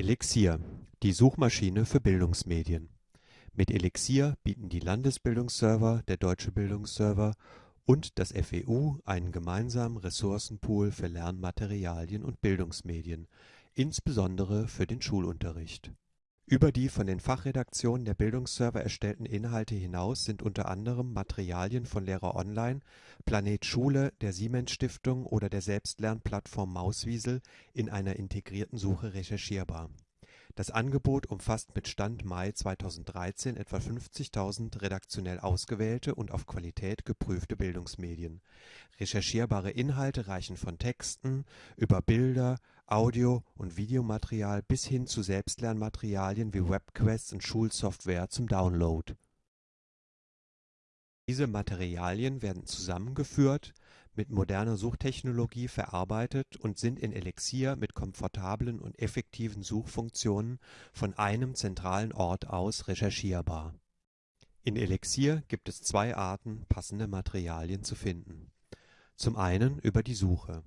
Elixir, die Suchmaschine für Bildungsmedien. Mit Elixir bieten die Landesbildungsserver, der Deutsche Bildungsserver und das FEU einen gemeinsamen Ressourcenpool für Lernmaterialien und Bildungsmedien, insbesondere für den Schulunterricht. Über die von den Fachredaktionen der Bildungsserver erstellten Inhalte hinaus sind unter anderem Materialien von Lehrer-Online, Planet Schule, der Siemens-Stiftung oder der Selbstlernplattform Mauswiesel in einer integrierten Suche recherchierbar. Das Angebot umfasst mit Stand Mai 2013 etwa 50.000 redaktionell ausgewählte und auf Qualität geprüfte Bildungsmedien. Recherchierbare Inhalte reichen von Texten über Bilder Audio und Videomaterial bis hin zu Selbstlernmaterialien wie Webquests und Schulsoftware zum Download. Diese Materialien werden zusammengeführt, mit moderner Suchtechnologie verarbeitet und sind in Elixir mit komfortablen und effektiven Suchfunktionen von einem zentralen Ort aus recherchierbar. In Elixir gibt es zwei Arten, passende Materialien zu finden. Zum einen über die Suche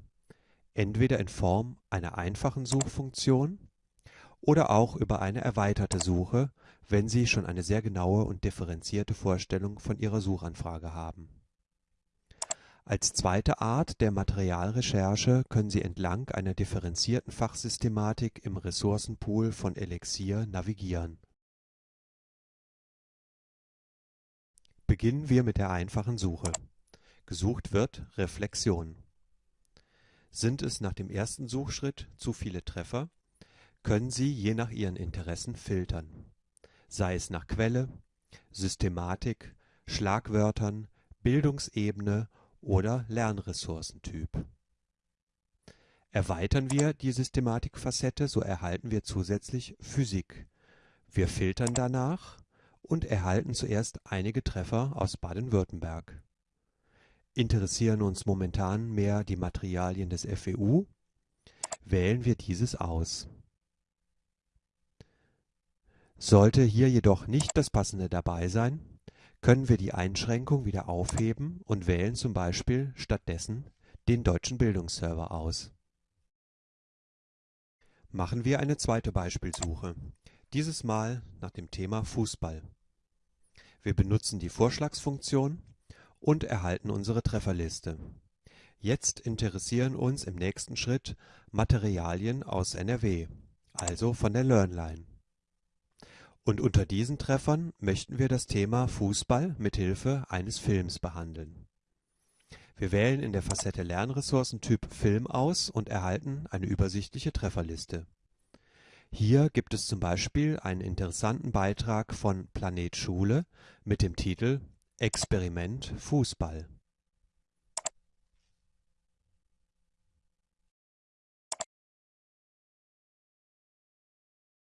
entweder in Form einer einfachen Suchfunktion oder auch über eine erweiterte Suche, wenn Sie schon eine sehr genaue und differenzierte Vorstellung von Ihrer Suchanfrage haben. Als zweite Art der Materialrecherche können Sie entlang einer differenzierten Fachsystematik im Ressourcenpool von Elixir navigieren. Beginnen wir mit der einfachen Suche. Gesucht wird Reflexion sind es nach dem ersten Suchschritt zu viele Treffer, können Sie je nach Ihren Interessen filtern, sei es nach Quelle, Systematik, Schlagwörtern, Bildungsebene oder Lernressourcentyp. Erweitern wir die Systematikfacette, so erhalten wir zusätzlich Physik. Wir filtern danach und erhalten zuerst einige Treffer aus Baden-Württemberg interessieren uns momentan mehr die Materialien des FEU, wählen wir dieses aus. Sollte hier jedoch nicht das Passende dabei sein, können wir die Einschränkung wieder aufheben und wählen zum Beispiel stattdessen den Deutschen Bildungsserver aus. Machen wir eine zweite Beispielsuche, dieses Mal nach dem Thema Fußball. Wir benutzen die Vorschlagsfunktion und erhalten unsere Trefferliste. Jetzt interessieren uns im nächsten Schritt Materialien aus NRW, also von der Learnline. Und unter diesen Treffern möchten wir das Thema Fußball mit Hilfe eines Films behandeln. Wir wählen in der Facette Lernressourcentyp Film aus und erhalten eine übersichtliche Trefferliste. Hier gibt es zum Beispiel einen interessanten Beitrag von Planet Schule mit dem Titel Experiment Fußball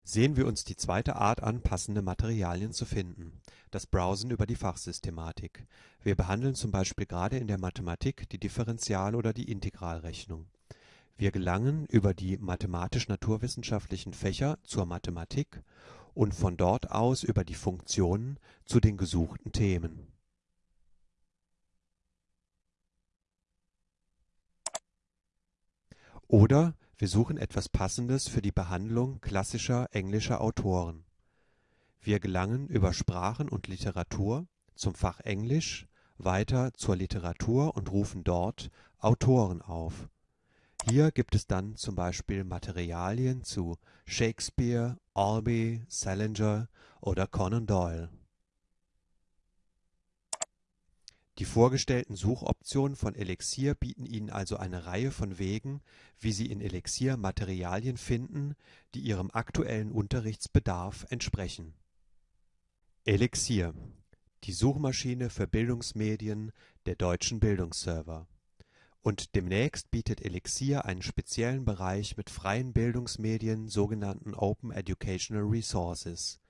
Sehen wir uns die zweite Art an, passende Materialien zu finden, das Browsen über die Fachsystematik. Wir behandeln zum Beispiel gerade in der Mathematik die Differential- oder die Integralrechnung. Wir gelangen über die mathematisch-naturwissenschaftlichen Fächer zur Mathematik und von dort aus über die Funktionen zu den gesuchten Themen. Oder wir suchen etwas Passendes für die Behandlung klassischer englischer Autoren. Wir gelangen über Sprachen und Literatur zum Fach Englisch, weiter zur Literatur und rufen dort Autoren auf hier gibt es dann zum Beispiel Materialien zu Shakespeare, Albee, Salinger oder Conan Doyle. Die vorgestellten Suchoptionen von Elixir bieten Ihnen also eine Reihe von Wegen, wie Sie in Elixir Materialien finden, die Ihrem aktuellen Unterrichtsbedarf entsprechen. Elixir – die Suchmaschine für Bildungsmedien der Deutschen Bildungsserver und demnächst bietet Elixir einen speziellen Bereich mit freien Bildungsmedien, sogenannten Open Educational Resources.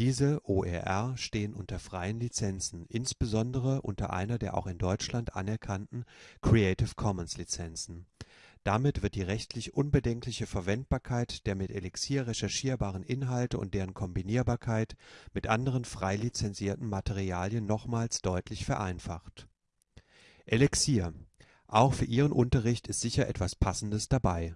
Diese OER stehen unter freien Lizenzen, insbesondere unter einer der auch in Deutschland anerkannten Creative Commons Lizenzen. Damit wird die rechtlich unbedenkliche Verwendbarkeit der mit Elixir recherchierbaren Inhalte und deren Kombinierbarkeit mit anderen frei lizenzierten Materialien nochmals deutlich vereinfacht. Elixir auch für Ihren Unterricht ist sicher etwas Passendes dabei